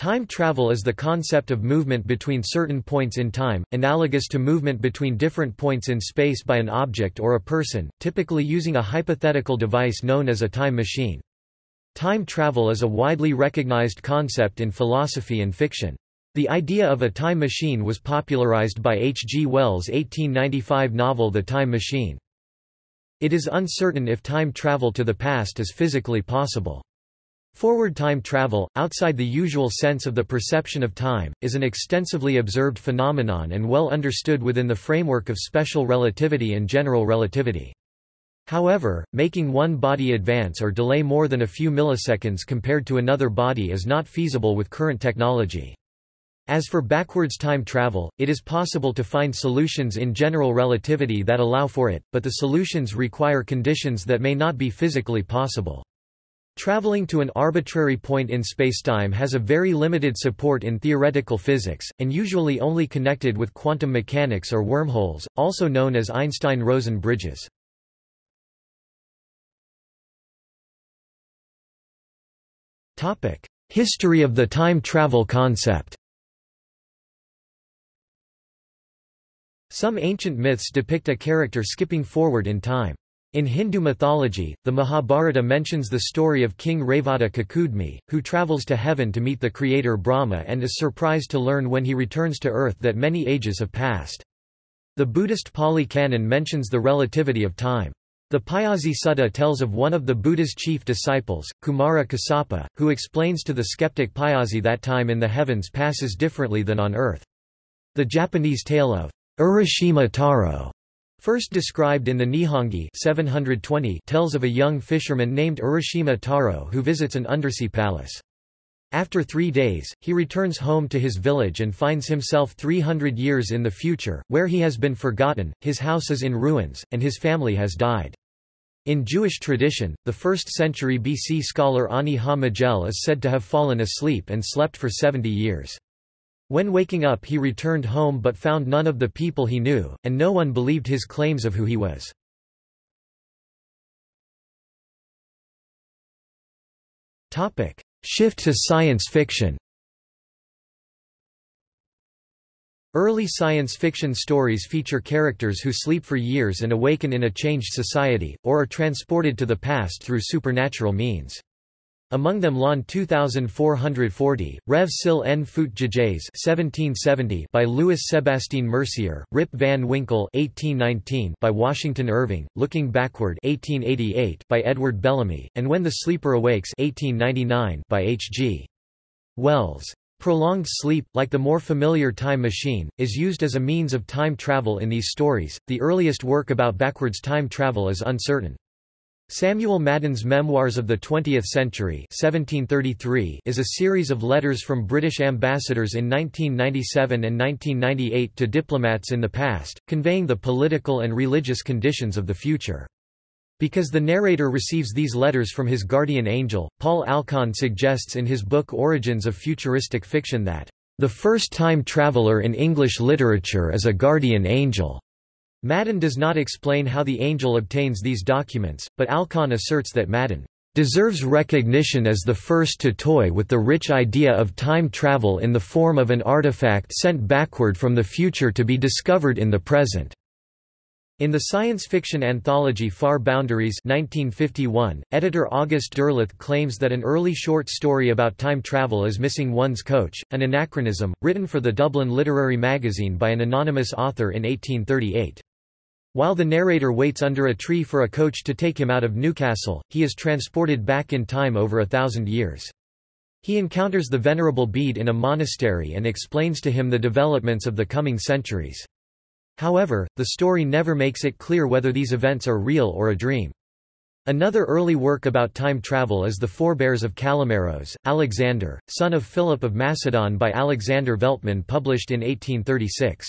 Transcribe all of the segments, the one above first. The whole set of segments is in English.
Time travel is the concept of movement between certain points in time, analogous to movement between different points in space by an object or a person, typically using a hypothetical device known as a time machine. Time travel is a widely recognized concept in philosophy and fiction. The idea of a time machine was popularized by H. G. Wells' 1895 novel The Time Machine. It is uncertain if time travel to the past is physically possible. Forward time travel, outside the usual sense of the perception of time, is an extensively observed phenomenon and well understood within the framework of special relativity and general relativity. However, making one body advance or delay more than a few milliseconds compared to another body is not feasible with current technology. As for backwards time travel, it is possible to find solutions in general relativity that allow for it, but the solutions require conditions that may not be physically possible. Traveling to an arbitrary point in spacetime has a very limited support in theoretical physics, and usually only connected with quantum mechanics or wormholes, also known as Einstein-Rosen bridges. History of the time travel concept Some ancient myths depict a character skipping forward in time. In Hindu mythology, the Mahabharata mentions the story of King Revata Kakudmi, who travels to heaven to meet the creator Brahma and is surprised to learn when he returns to earth that many ages have passed. The Buddhist Pali Canon mentions the relativity of time. The Payasi Sutta tells of one of the Buddha's chief disciples, Kumara Kassapa, who explains to the skeptic Payasi that time in the heavens passes differently than on earth. The Japanese tale of Urashima Taro First described in the Nihongi 720 tells of a young fisherman named Urashima Taro who visits an undersea palace. After three days, he returns home to his village and finds himself 300 years in the future, where he has been forgotten, his house is in ruins, and his family has died. In Jewish tradition, the 1st century BC scholar Honi HaM'agel is said to have fallen asleep and slept for 70 years. When waking up he returned home but found none of the people he knew, and no one believed his claims of who he was. Shift to science fiction Early science fiction stories feature characters who sleep for years and awaken in a changed society, or are transported to the past through supernatural means. Among them L'an 2440, rêve s'il en fût jamais 1770 by Louis Sébastien Mercier, Rip Van Winkle 1819 by Washington Irving, Looking Backward 1888 by Edward Bellamy, and When the Sleeper Awakes 1899 by H.G. Wells. Prolonged sleep, like the more familiar time machine, is used as a means of time travel in these stories. The earliest work about backwards time travel is uncertain. Samuel Madden's Memoirs of the Twentieth Century 1733 is a series of letters from British ambassadors in 1997 and 1998 to diplomats in the past, conveying the political and religious conditions of the future. Because the narrator receives these letters from his guardian angel, Paul Alkon suggests in his book Origins of Futuristic Fiction that, "...the first time traveller in English literature is a guardian angel." Madden does not explain how the angel obtains these documents, but Alkon asserts that Madden deserves recognition as the first to toy with the rich idea of time travel in the form of an artifact sent backward from the future to be discovered in the present. In the science fiction anthology Far Boundaries 1951, editor August Derleth claims that an early short story about time travel is missing one's coach, an anachronism, written for the Dublin Literary Magazine by an anonymous author in 1838. While the narrator waits under a tree for a coach to take him out of Newcastle, he is transported back in time over a thousand years. He encounters the Venerable Bede in a monastery and explains to him the developments of the coming centuries. However, the story never makes it clear whether these events are real or a dream. Another early work about time travel is The Forebears of Kallimeros, Alexander, son of Philip of Macedon by Alexander Veltman published in 1836.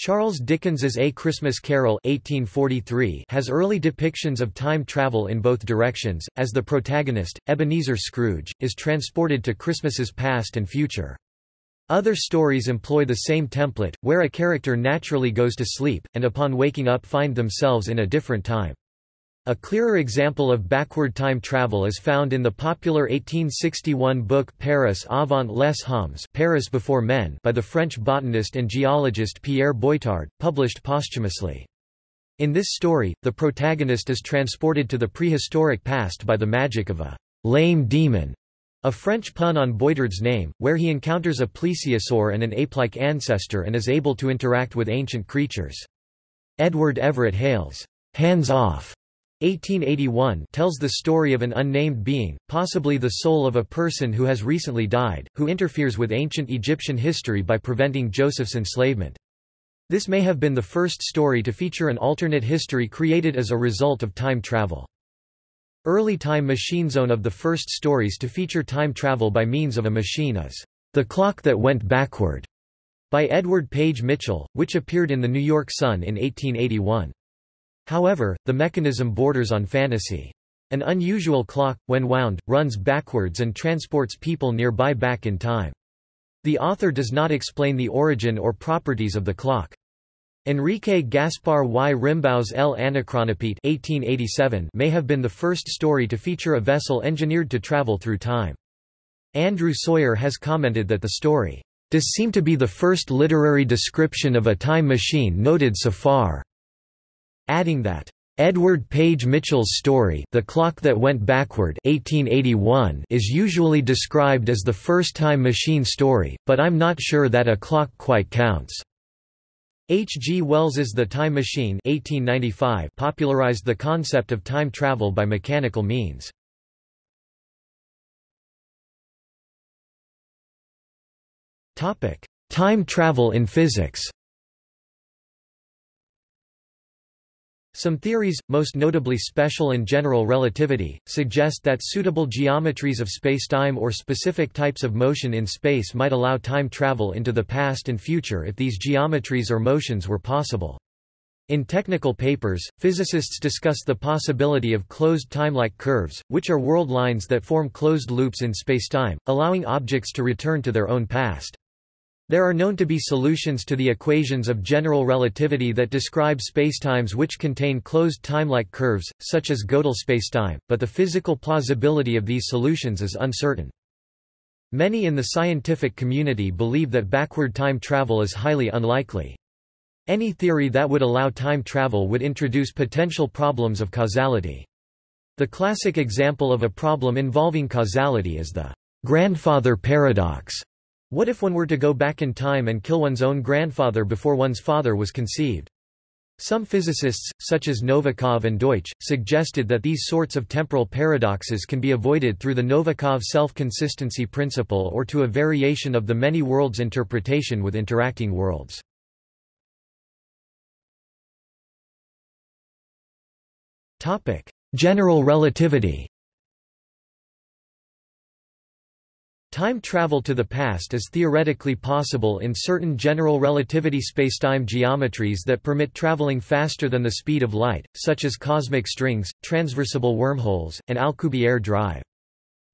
Charles Dickens's A Christmas Carol 1843 has early depictions of time travel in both directions, as the protagonist, Ebenezer Scrooge, is transported to Christmas's past and future. Other stories employ the same template, where a character naturally goes to sleep, and upon waking up find themselves in a different time. A clearer example of backward time travel is found in the popular 1861 book Paris avant les hommes Paris Before Men by the French botanist and geologist Pierre Boitard, published posthumously. In this story, the protagonist is transported to the prehistoric past by the magic of a lame demon, a French pun on Boitard's name, where he encounters a plesiosaur and an ape-like ancestor and is able to interact with ancient creatures. Edward Everett Hale's Hands Off 1881 tells the story of an unnamed being, possibly the soul of a person who has recently died, who interferes with ancient Egyptian history by preventing Joseph's enslavement. This may have been the first story to feature an alternate history created as a result of time travel. Early Time Machine Zone of the first stories to feature time travel by means of a machine is The Clock That Went Backward by Edward Page Mitchell, which appeared in the New York Sun in 1881. However, the mechanism borders on fantasy. An unusual clock, when wound, runs backwards and transports people nearby back in time. The author does not explain the origin or properties of the clock. Enrique Gaspar y Rimbau's El Anacronópete 1887 may have been the first story to feature a vessel engineered to travel through time. Andrew Sawyer has commented that the story does seem to be the first literary description of a time machine noted so far adding that Edward Page Mitchell's story The Clock That Went Backward 1881 is usually described as the first time machine story, but I'm not sure that a clock quite counts. H. G. Wells's The Time Machine 1895 popularized the concept of time travel by mechanical means. Time travel in physics Some theories, most notably special and general relativity, suggest that suitable geometries of spacetime or specific types of motion in space might allow time travel into the past and future if these geometries or motions were possible. In technical papers, physicists discuss the possibility of closed time-like curves, which are world lines that form closed loops in spacetime, allowing objects to return to their own past. There are known to be solutions to the equations of general relativity that describe spacetimes which contain closed time-like curves, such as Gödel spacetime, but the physical plausibility of these solutions is uncertain. Many in the scientific community believe that backward time travel is highly unlikely. Any theory that would allow time travel would introduce potential problems of causality. The classic example of a problem involving causality is the grandfather paradox what if one were to go back in time and kill one's own grandfather before one's father was conceived? Some physicists, such as Novikov and Deutsch, suggested that these sorts of temporal paradoxes can be avoided through the Novikov self-consistency principle or to a variation of the many worlds interpretation with interacting worlds. General relativity Time travel to the past is theoretically possible in certain general relativity spacetime geometries that permit traveling faster than the speed of light, such as cosmic strings, traversable wormholes, and Alcubierre drive.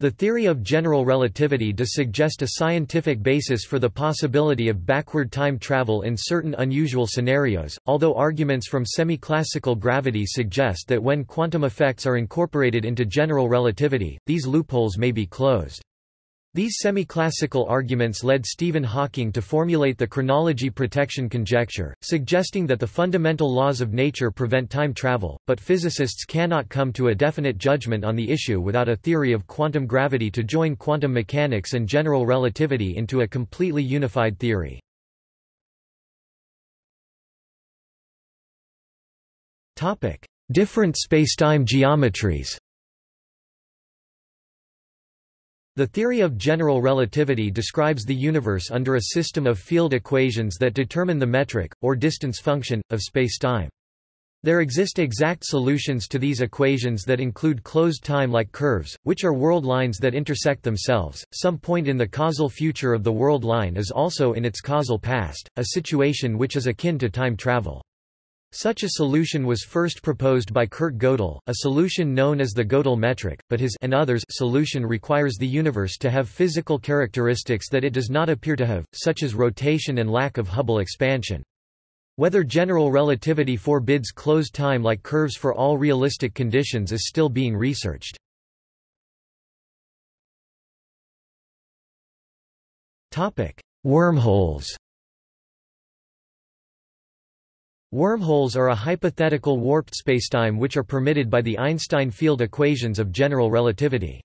The theory of general relativity does suggest a scientific basis for the possibility of backward time travel in certain unusual scenarios, although arguments from semi-classical gravity suggest that when quantum effects are incorporated into general relativity, these loopholes may be closed. These semi-classical arguments led Stephen Hawking to formulate the chronology protection conjecture, suggesting that the fundamental laws of nature prevent time travel, but physicists cannot come to a definite judgment on the issue without a theory of quantum gravity to join quantum mechanics and general relativity into a completely unified theory. Different spacetime geometries The theory of general relativity describes the universe under a system of field equations that determine the metric, or distance function, of spacetime. There exist exact solutions to these equations that include closed time-like curves, which are world lines that intersect themselves. Some point in the causal future of the world line is also in its causal past, a situation which is akin to time travel. Such a solution was first proposed by Kurt Gödel, a solution known as the Gödel metric, but his and others solution requires the universe to have physical characteristics that it does not appear to have, such as rotation and lack of Hubble expansion. Whether general relativity forbids closed time-like curves for all realistic conditions is still being researched. Wormholes Wormholes are a hypothetical warped spacetime which are permitted by the Einstein field equations of general relativity.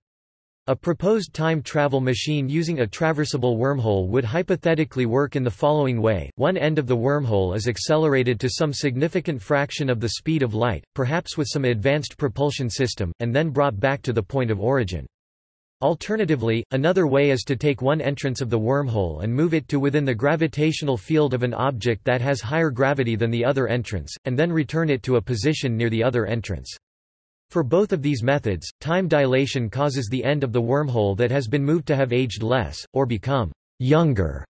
A proposed time travel machine using a traversable wormhole would hypothetically work in the following way, one end of the wormhole is accelerated to some significant fraction of the speed of light, perhaps with some advanced propulsion system, and then brought back to the point of origin. Alternatively, another way is to take one entrance of the wormhole and move it to within the gravitational field of an object that has higher gravity than the other entrance, and then return it to a position near the other entrance. For both of these methods, time dilation causes the end of the wormhole that has been moved to have aged less, or become younger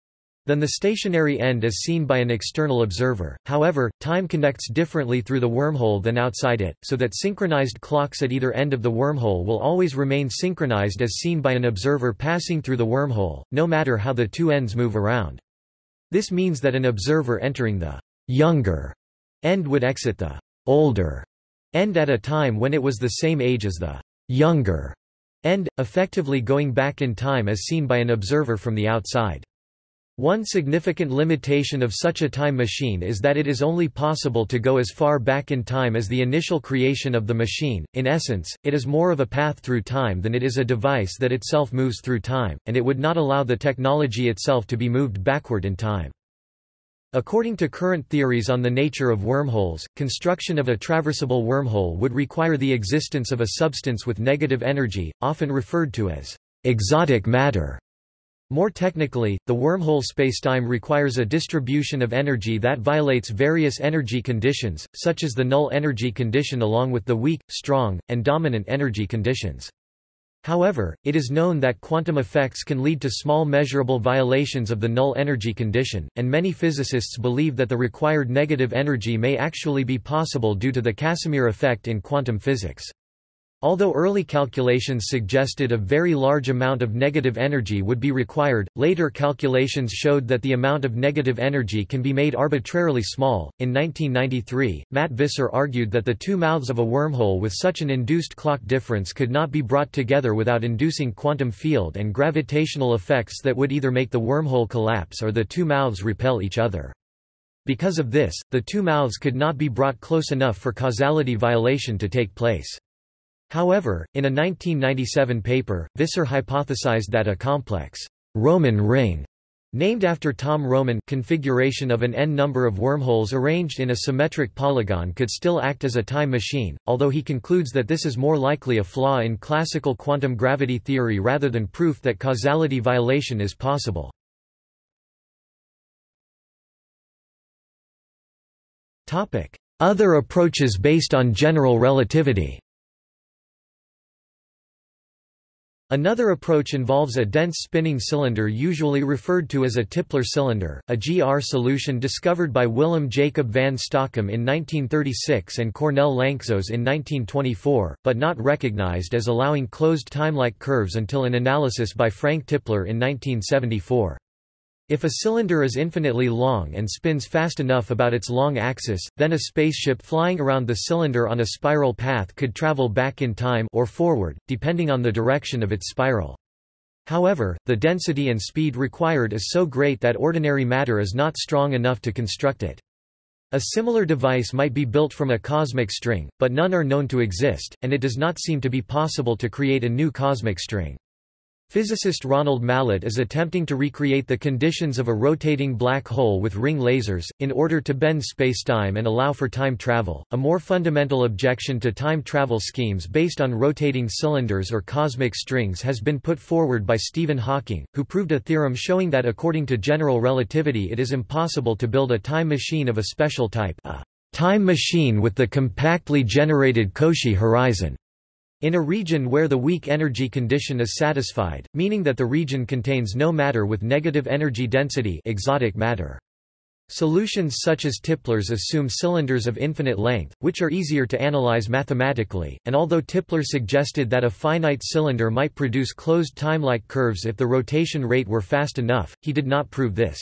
than the stationary end as seen by an external observer. However, time conducts differently through the wormhole than outside it, so that synchronized clocks at either end of the wormhole will always remain synchronized as seen by an observer passing through the wormhole, no matter how the two ends move around. This means that an observer entering the younger end would exit the older end at a time when it was the same age as the younger end, effectively going back in time as seen by an observer from the outside. One significant limitation of such a time machine is that it is only possible to go as far back in time as the initial creation of the machine. In essence, it is more of a path through time than it is a device that itself moves through time, and it would not allow the technology itself to be moved backward in time. According to current theories on the nature of wormholes, construction of a traversable wormhole would require the existence of a substance with negative energy, often referred to as exotic matter. More technically, the wormhole spacetime requires a distribution of energy that violates various energy conditions, such as the null energy condition along with the weak, strong, and dominant energy conditions. However, it is known that quantum effects can lead to small measurable violations of the null energy condition, and many physicists believe that the required negative energy may actually be possible due to the Casimir effect in quantum physics. Although early calculations suggested a very large amount of negative energy would be required, later calculations showed that the amount of negative energy can be made arbitrarily small. In 1993, Matt Visser argued that the two mouths of a wormhole with such an induced clock difference could not be brought together without inducing quantum field and gravitational effects that would either make the wormhole collapse or the two mouths repel each other. Because of this, the two mouths could not be brought close enough for causality violation to take place. However, in a 1997 paper, Visser hypothesized that a complex Roman ring named after Tom Roman configuration of an n number of wormholes arranged in a symmetric polygon could still act as a time machine, although he concludes that this is more likely a flaw in classical quantum gravity theory rather than proof that causality violation is possible. Other approaches based on general relativity Another approach involves a dense spinning cylinder usually referred to as a Tipler cylinder, a GR solution discovered by Willem Jacob van Stockum in 1936 and Cornel Lanczos in 1924, but not recognized as allowing closed timelike curves until an analysis by Frank Tipler in 1974. If a cylinder is infinitely long and spins fast enough about its long axis, then a spaceship flying around the cylinder on a spiral path could travel back in time or forward, depending on the direction of its spiral. However, the density and speed required is so great that ordinary matter is not strong enough to construct it. A similar device might be built from a cosmic string, but none are known to exist, and it does not seem to be possible to create a new cosmic string. Physicist Ronald Mallett is attempting to recreate the conditions of a rotating black hole with ring lasers, in order to bend spacetime and allow for time travel. A more fundamental objection to time travel schemes based on rotating cylinders or cosmic strings has been put forward by Stephen Hawking, who proved a theorem showing that according to general relativity it is impossible to build a time machine of a special type, a time machine with the compactly generated Cauchy horizon. In a region where the weak energy condition is satisfied, meaning that the region contains no matter with negative energy density exotic matter. Solutions such as Tipler's assume cylinders of infinite length, which are easier to analyze mathematically, and although Tipler suggested that a finite cylinder might produce closed time-like curves if the rotation rate were fast enough, he did not prove this.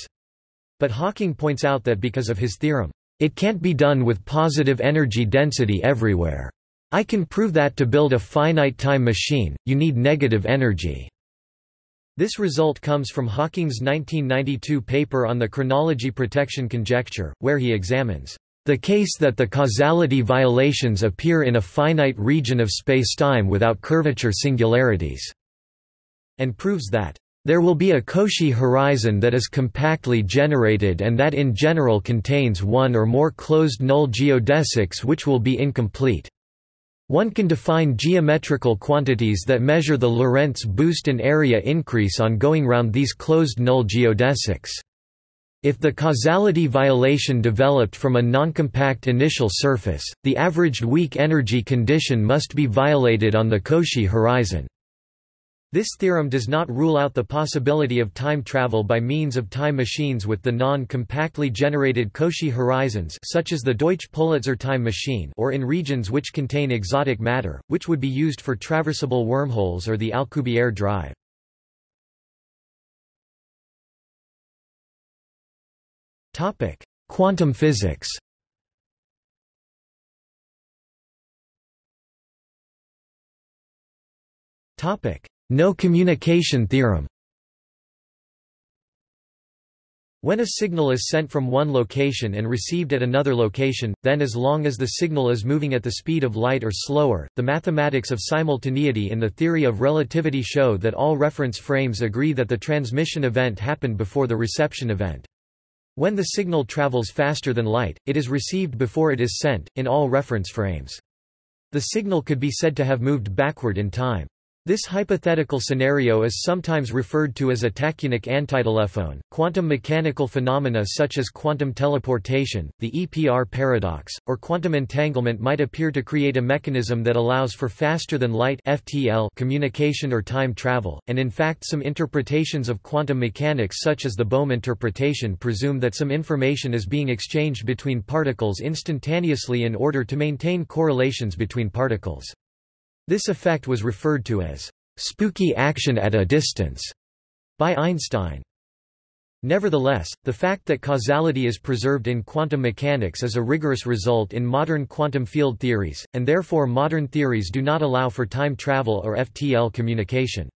But Hawking points out that because of his theorem, It can't be done with positive energy density everywhere. I can prove that to build a finite time machine, you need negative energy. This result comes from Hawking's 1992 paper on the chronology protection conjecture, where he examines the case that the causality violations appear in a finite region of spacetime without curvature singularities, and proves that there will be a Cauchy horizon that is compactly generated and that in general contains one or more closed null geodesics which will be incomplete. One can define geometrical quantities that measure the Lorentz boost and area increase on going round these closed null geodesics. If the causality violation developed from a noncompact initial surface, the averaged weak energy condition must be violated on the Cauchy horizon. This theorem does not rule out the possibility of time travel by means of time machines with the non-compactly generated Cauchy horizons such as the Deutsch-Politzer time machine or in regions which contain exotic matter, which would be used for traversable wormholes or the Alcubierre drive. Quantum physics Topic: no communication theorem When a signal is sent from one location and received at another location, then as long as the signal is moving at the speed of light or slower, the mathematics of simultaneity in the theory of relativity show that all reference frames agree that the transmission event happened before the reception event. When the signal travels faster than light, it is received before it is sent, in all reference frames. The signal could be said to have moved backward in time. This hypothetical scenario is sometimes referred to as a tachyonic antitelephone. Quantum mechanical phenomena such as quantum teleportation, the EPR paradox, or quantum entanglement might appear to create a mechanism that allows for faster than light (FTL) communication or time travel, and in fact some interpretations of quantum mechanics such as the Bohm interpretation presume that some information is being exchanged between particles instantaneously in order to maintain correlations between particles. This effect was referred to as spooky action at a distance by Einstein. Nevertheless, the fact that causality is preserved in quantum mechanics is a rigorous result in modern quantum field theories, and therefore modern theories do not allow for time travel or FTL communication.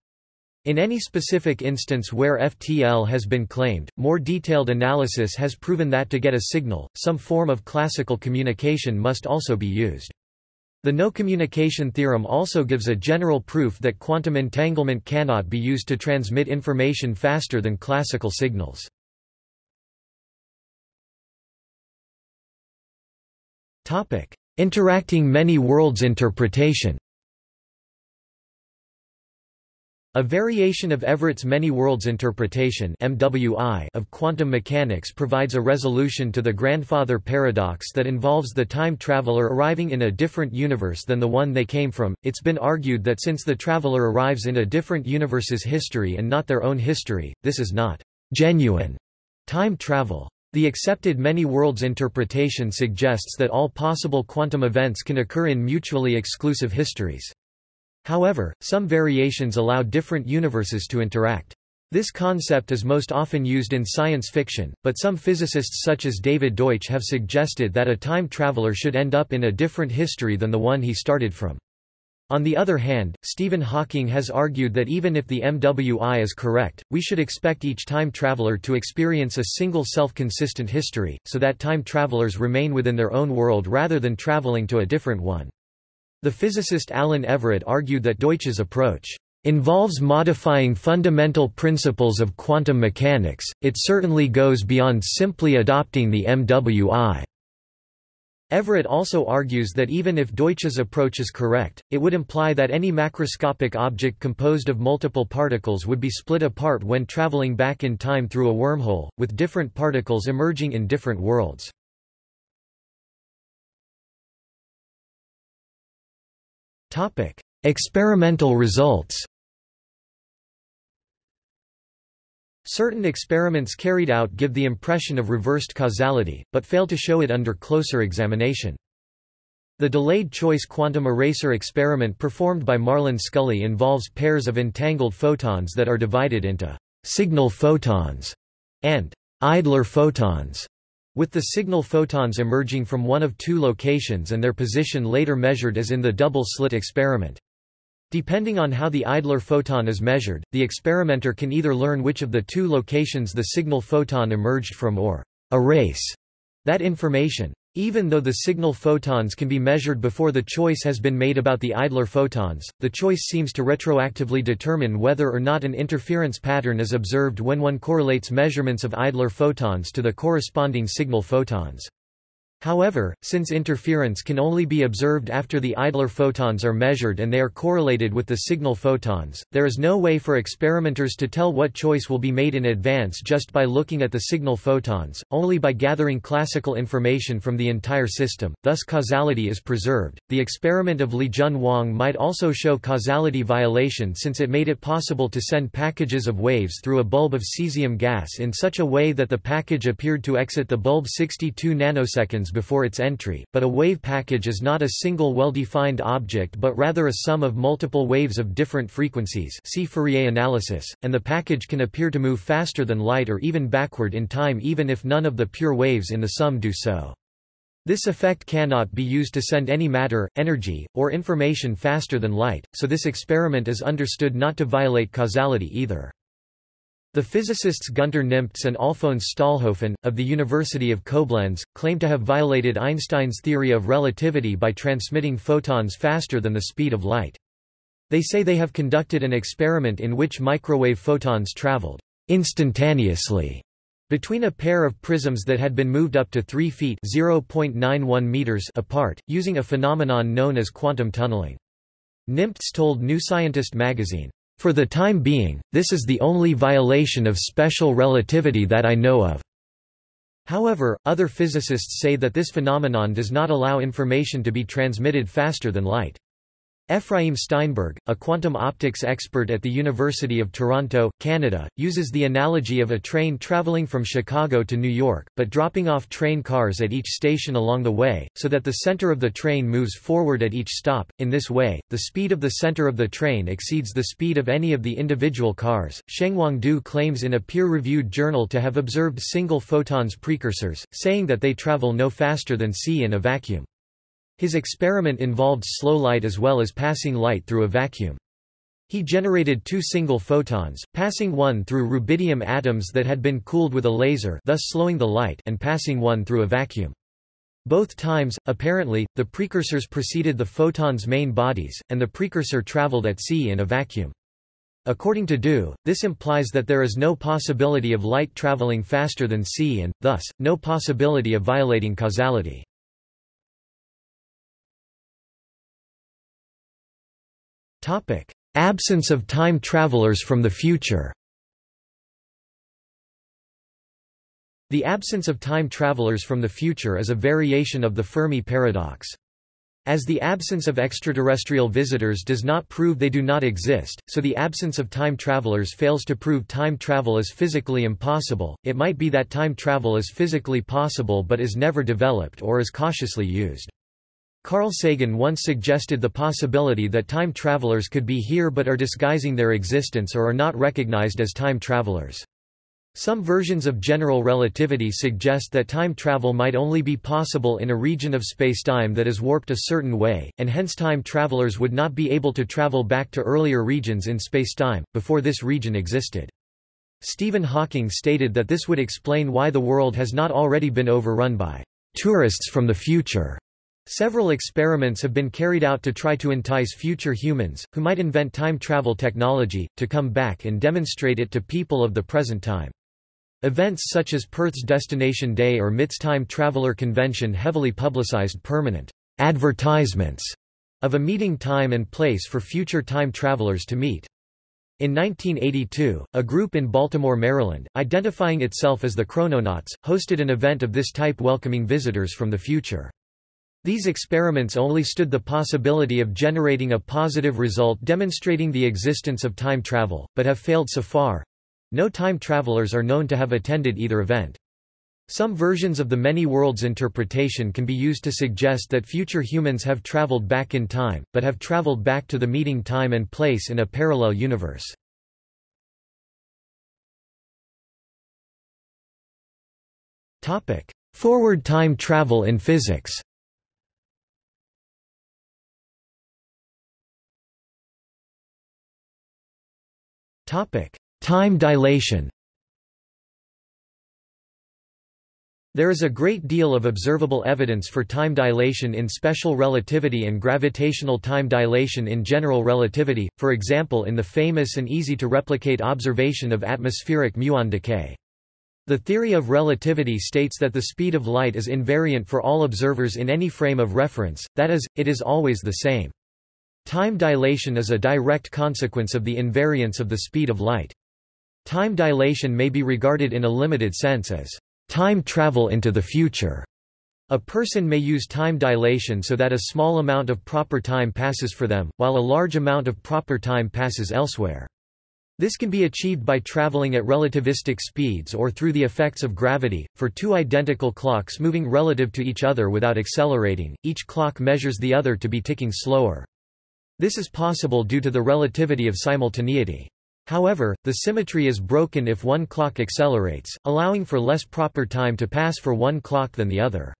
In any specific instance where FTL has been claimed, more detailed analysis has proven that to get a signal, some form of classical communication must also be used. The no-communication theorem also gives a general proof that quantum entanglement cannot be used to transmit information faster than classical signals. Interacting many worlds interpretation A variation of Everett's many worlds interpretation (MWI) of quantum mechanics provides a resolution to the grandfather paradox that involves the time traveler arriving in a different universe than the one they came from. It's been argued that since the traveler arrives in a different universe's history and not their own history, this is not genuine time travel. The accepted many worlds interpretation suggests that all possible quantum events can occur in mutually exclusive histories. However, some variations allow different universes to interact. This concept is most often used in science fiction, but some physicists such as David Deutsch have suggested that a time traveler should end up in a different history than the one he started from. On the other hand, Stephen Hawking has argued that even if the MWI is correct, we should expect each time traveler to experience a single self-consistent history, so that time travelers remain within their own world rather than traveling to a different one. The physicist Allen Everett argued that Deutsch's approach involves modifying fundamental principles of quantum mechanics, it certainly goes beyond simply adopting the MWI. Everett also argues that even if Deutsch's approach is correct, it would imply that any macroscopic object composed of multiple particles would be split apart when traveling back in time through a wormhole, with different particles emerging in different worlds. Experimental results Certain experiments carried out give the impression of reversed causality, but fail to show it under closer examination. The delayed choice quantum eraser experiment performed by Marlan Scully involves pairs of entangled photons that are divided into signal photons and idler photons. With the signal photons emerging from one of two locations and their position later measured as in the double-slit experiment. Depending on how the idler photon is measured, the experimenter can either learn which of the two locations the signal photon emerged from or erase that information. Even though the signal photons can be measured before the choice has been made about the idler photons, the choice seems to retroactively determine whether or not an interference pattern is observed when one correlates measurements of idler photons to the corresponding signal photons. However, since interference can only be observed after the idler photons are measured and they are correlated with the signal photons, there is no way for experimenters to tell what choice will be made in advance just by looking at the signal photons, only by gathering classical information from the entire system, thus causality is preserved. The experiment of Lijun Wang might also show causality violation since it made it possible to send packages of waves through a bulb of cesium gas in such a way that the package appeared to exit the bulb 62 nanoseconds before its entry, but a wave package is not a single well-defined object but rather a sum of multiple waves of different frequencies see Fourier analysis, and the package can appear to move faster than light or even backward in time even if none of the pure waves in the sum do so. This effect cannot be used to send any matter, energy, or information faster than light, so this experiment is understood not to violate causality either. The physicists Gunter Nimtz and Alfons Stahlhofen, of the University of Koblenz, claim to have violated Einstein's theory of relativity by transmitting photons faster than the speed of light. They say they have conducted an experiment in which microwave photons traveled instantaneously between a pair of prisms that had been moved up to 3 feet meters apart, using a phenomenon known as quantum tunneling. Nimtz told New Scientist magazine, for the time being, this is the only violation of special relativity that I know of. However, other physicists say that this phenomenon does not allow information to be transmitted faster than light. Aephraim Steinberg, a quantum optics expert at the University of Toronto, Canada, uses the analogy of a train traveling from Chicago to New York, but dropping off train cars at each station along the way, so that the center of the train moves forward at each stop. In this way, the speed of the center of the train exceeds the speed of any of the individual cars. Shengwang Du claims in a peer-reviewed journal to have observed single photons precursors, saying that they travel no faster than c in a vacuum. His experiment involved slow light as well as passing light through a vacuum. He generated two single photons, passing one through rubidium atoms that had been cooled with a laser thus slowing the light and passing one through a vacuum. Both times, apparently, the precursors preceded the photon's main bodies, and the precursor traveled at c in a vacuum. According to Du, this implies that there is no possibility of light traveling faster than c and, thus, no possibility of violating causality. Topic: Absence of time travelers from the future. The absence of time travelers from the future is a variation of the Fermi paradox. As the absence of extraterrestrial visitors does not prove they do not exist, so the absence of time travelers fails to prove time travel is physically impossible. It might be that time travel is physically possible but is never developed or is cautiously used. Carl Sagan once suggested the possibility that time travelers could be here but are disguising their existence or are not recognized as time travelers. Some versions of general relativity suggest that time travel might only be possible in a region of spacetime that is warped a certain way, and hence time travelers would not be able to travel back to earlier regions in spacetime, before this region existed. Stephen Hawking stated that this would explain why the world has not already been overrun by tourists from the future. Several experiments have been carried out to try to entice future humans, who might invent time travel technology, to come back and demonstrate it to people of the present time. Events such as Perth's Destination Day or MIT's Time Traveler Convention heavily publicized permanent advertisements of a meeting time and place for future time travelers to meet. In 1982, a group in Baltimore, Maryland, identifying itself as the Chrononauts, hosted an event of this type welcoming visitors from the future. These experiments only stood the possibility of generating a positive result demonstrating the existence of time travel, but have failed so far. No time travelers are known to have attended either event. Some versions of the many worlds interpretation can be used to suggest that future humans have traveled back in time, but have traveled back to the meeting time and place in a parallel universe. Forward time travel in physics Time dilation There is a great deal of observable evidence for time dilation in special relativity and gravitational time dilation in general relativity, for example in the famous and easy-to-replicate observation of atmospheric muon decay. The theory of relativity states that the speed of light is invariant for all observers in any frame of reference, that is, it is always the same. Time dilation is a direct consequence of the invariance of the speed of light. Time dilation may be regarded in a limited sense as time travel into the future. A person may use time dilation so that a small amount of proper time passes for them, while a large amount of proper time passes elsewhere. This can be achieved by traveling at relativistic speeds or through the effects of gravity. For two identical clocks moving relative to each other without accelerating, each clock measures the other to be ticking slower. This is possible due to the relativity of simultaneity. However, the symmetry is broken if one clock accelerates, allowing for less proper time to pass for one clock than the other.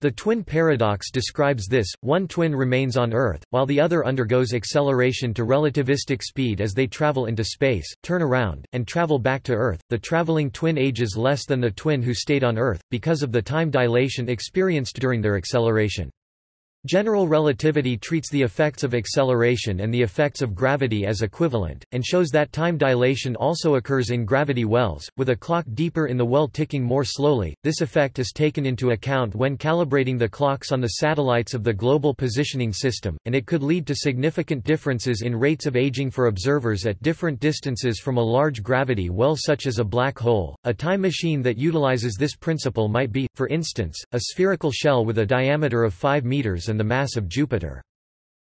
The twin paradox describes this, one twin remains on Earth, while the other undergoes acceleration to relativistic speed as they travel into space, turn around, and travel back to Earth. The traveling twin ages less than the twin who stayed on Earth, because of the time dilation experienced during their acceleration. General relativity treats the effects of acceleration and the effects of gravity as equivalent, and shows that time dilation also occurs in gravity wells, with a clock deeper in the well ticking more slowly. This effect is taken into account when calibrating the clocks on the satellites of the Global Positioning System, and it could lead to significant differences in rates of aging for observers at different distances from a large gravity well such as a black hole. A time machine that utilizes this principle might be, for instance, a spherical shell with a diameter of 5 meters and the mass of Jupiter.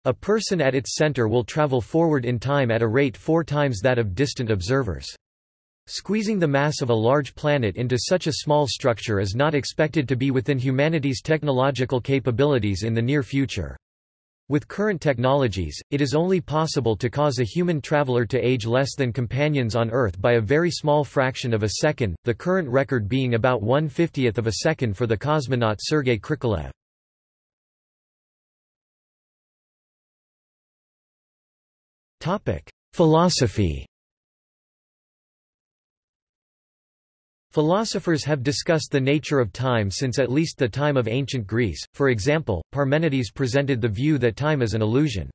A person at its center will travel forward in time at a rate four times that of distant observers. Squeezing the mass of a large planet into such a small structure is not expected to be within humanity's technological capabilities in the near future. With current technologies, it is only possible to cause a human traveler to age less than companions on Earth by a very small fraction of a second, the current record being about one-fiftieth of a second for the cosmonaut Sergei Krikalev. Philosophy Philosophers have discussed the nature of time since at least the time of ancient Greece, for example, Parmenides presented the view that time is an illusion.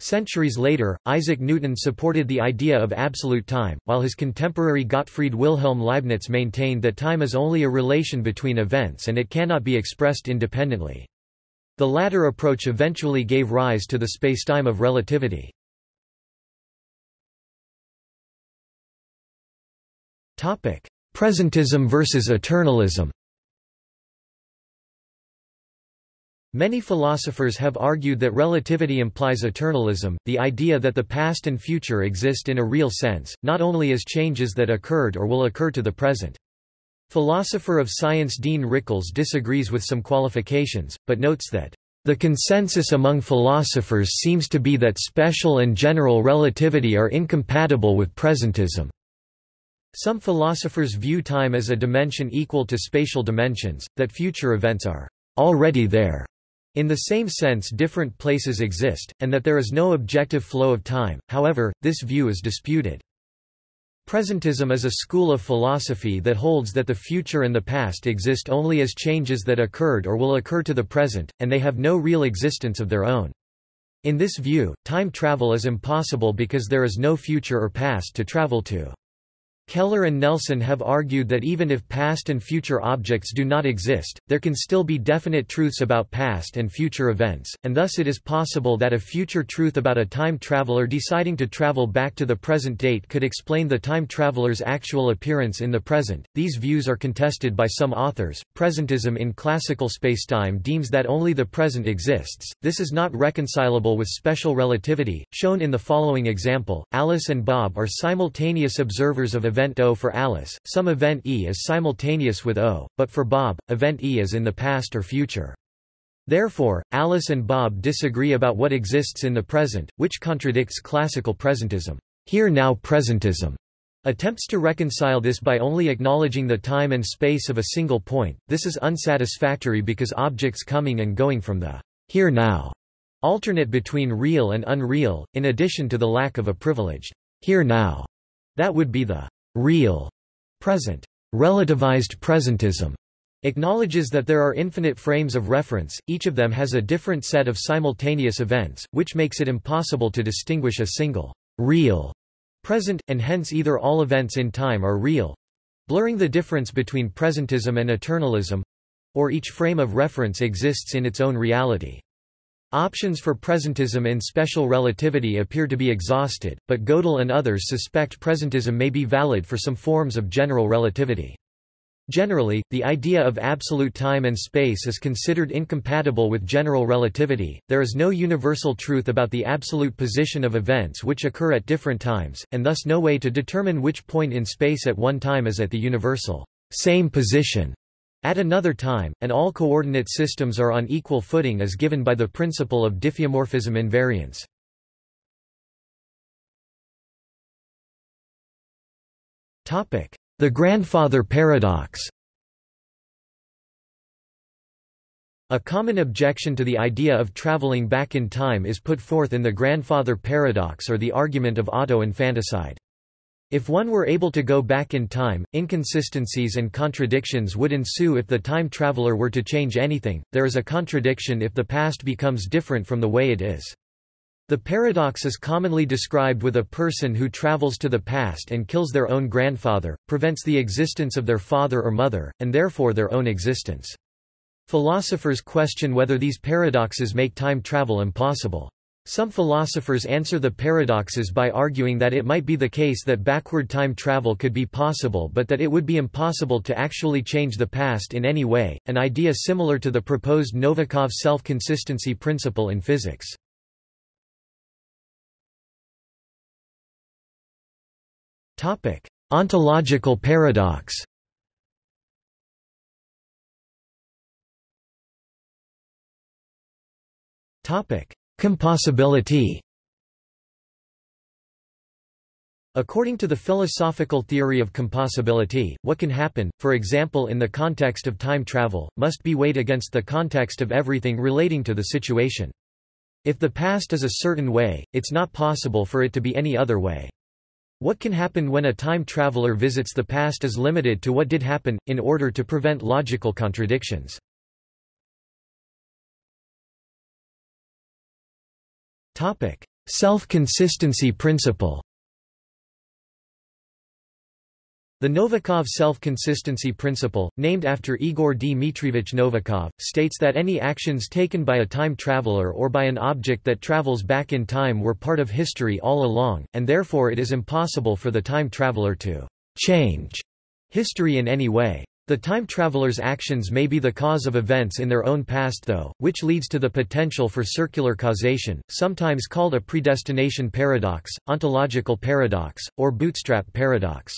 Centuries later, Isaac Newton supported the idea of absolute time, while his contemporary Gottfried Wilhelm Leibniz maintained that time is only a relation between events and it cannot be expressed independently. The latter approach eventually gave rise to the spacetime of relativity. Topic: Presentism versus eternalism. Many philosophers have argued that relativity implies eternalism, the idea that the past and future exist in a real sense, not only as changes that occurred or will occur to the present. Philosopher of science Dean Rickles disagrees with some qualifications, but notes that the consensus among philosophers seems to be that special and general relativity are incompatible with presentism. Some philosophers view time as a dimension equal to spatial dimensions, that future events are already there. In the same sense different places exist, and that there is no objective flow of time, however, this view is disputed. Presentism is a school of philosophy that holds that the future and the past exist only as changes that occurred or will occur to the present, and they have no real existence of their own. In this view, time travel is impossible because there is no future or past to travel to. Keller and Nelson have argued that even if past and future objects do not exist, there can still be definite truths about past and future events, and thus it is possible that a future truth about a time traveler deciding to travel back to the present date could explain the time traveler's actual appearance in the present. These views are contested by some authors. Presentism in classical spacetime deems that only the present exists. This is not reconcilable with special relativity, shown in the following example. Alice and Bob are simultaneous observers of event O for Alice, some event E is simultaneous with O, but for Bob, event E is in the past or future. Therefore, Alice and Bob disagree about what exists in the present, which contradicts classical presentism, here-now presentism, Attempts to reconcile this by only acknowledging the time and space of a single point, this is unsatisfactory because objects coming and going from the here now alternate between real and unreal, in addition to the lack of a privileged here now that would be the real present. Relativized presentism acknowledges that there are infinite frames of reference, each of them has a different set of simultaneous events, which makes it impossible to distinguish a single real present, and hence either all events in time are real—blurring the difference between presentism and eternalism—or each frame of reference exists in its own reality. Options for presentism in special relativity appear to be exhausted, but Gödel and others suspect presentism may be valid for some forms of general relativity. Generally, the idea of absolute time and space is considered incompatible with general relativity. There is no universal truth about the absolute position of events which occur at different times, and thus no way to determine which point in space at one time is at the universal same position at another time, and all coordinate systems are on equal footing as given by the principle of diffeomorphism invariance. The grandfather paradox A common objection to the idea of traveling back in time is put forth in the grandfather paradox or the argument of auto-infanticide. If one were able to go back in time, inconsistencies and contradictions would ensue if the time traveler were to change anything, there is a contradiction if the past becomes different from the way it is. The paradox is commonly described with a person who travels to the past and kills their own grandfather, prevents the existence of their father or mother, and therefore their own existence. Philosophers question whether these paradoxes make time travel impossible. Some philosophers answer the paradoxes by arguing that it might be the case that backward time travel could be possible but that it would be impossible to actually change the past in any way, an idea similar to the proposed Novikov self-consistency principle in physics. Ontological paradox. Topic: Compossibility. According to the philosophical theory of compossibility, what can happen, for example in the context of time travel, must be weighed against the context of everything relating to the situation. If the past is a certain way, it's not possible for it to be any other way. What can happen when a time traveler visits the past is limited to what did happen, in order to prevent logical contradictions. Self-consistency principle The Novikov self-consistency principle, named after Igor Dmitrievich Novikov, states that any actions taken by a time traveler or by an object that travels back in time were part of history all along, and therefore it is impossible for the time traveler to change history in any way. The time traveler's actions may be the cause of events in their own past though, which leads to the potential for circular causation, sometimes called a predestination paradox, ontological paradox, or bootstrap paradox.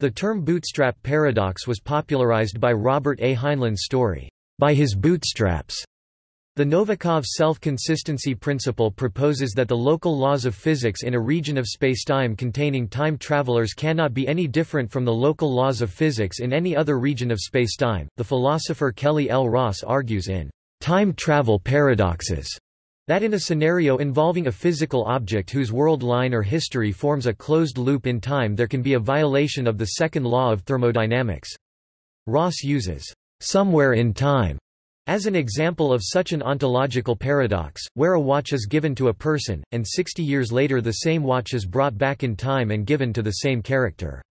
The term bootstrap paradox was popularized by Robert A. Heinlein's story, By His Bootstraps. The Novikov self-consistency principle proposes that the local laws of physics in a region of spacetime containing time travelers cannot be any different from the local laws of physics in any other region of spacetime. The philosopher Kelly L. Ross argues in Time Travel Paradoxes that in a scenario involving a physical object whose world line or history forms a closed loop in time there can be a violation of the second law of thermodynamics. Ross uses, "...somewhere in time." As an example of such an ontological paradox, where a watch is given to a person, and 60 years later the same watch is brought back in time and given to the same character.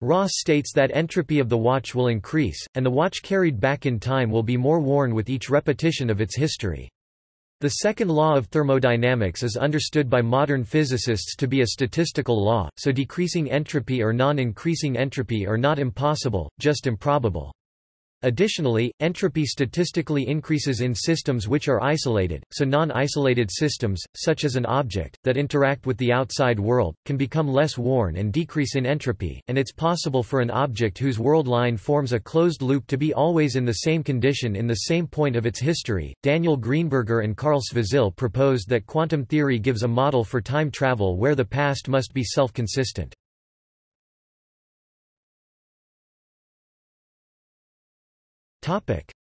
Ross states that entropy of the watch will increase, and the watch carried back in time will be more worn with each repetition of its history. The second law of thermodynamics is understood by modern physicists to be a statistical law, so decreasing entropy or non-increasing entropy are not impossible, just improbable. Additionally, entropy statistically increases in systems which are isolated, so non-isolated systems, such as an object, that interact with the outside world, can become less worn and decrease in entropy, and it's possible for an object whose world line forms a closed loop to be always in the same condition in the same point of its history. Daniel Greenberger and Karl Svozil proposed that quantum theory gives a model for time travel where the past must be self-consistent.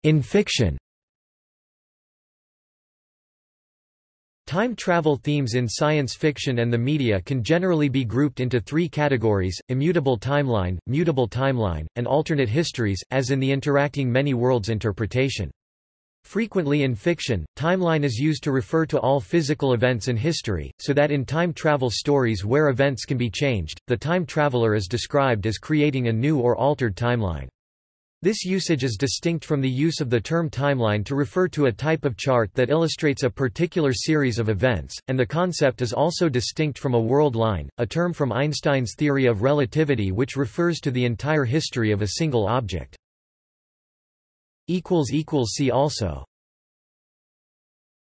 In fiction Time travel themes in science fiction and the media can generally be grouped into three categories, immutable timeline, mutable timeline, and alternate histories, as in the interacting many worlds interpretation. Frequently in fiction, timeline is used to refer to all physical events in history, so that in time travel stories where events can be changed, the time traveler is described as creating a new or altered timeline. This usage is distinct from the use of the term timeline to refer to a type of chart that illustrates a particular series of events, and the concept is also distinct from a world line, a term from Einstein's theory of relativity which refers to the entire history of a single object. See also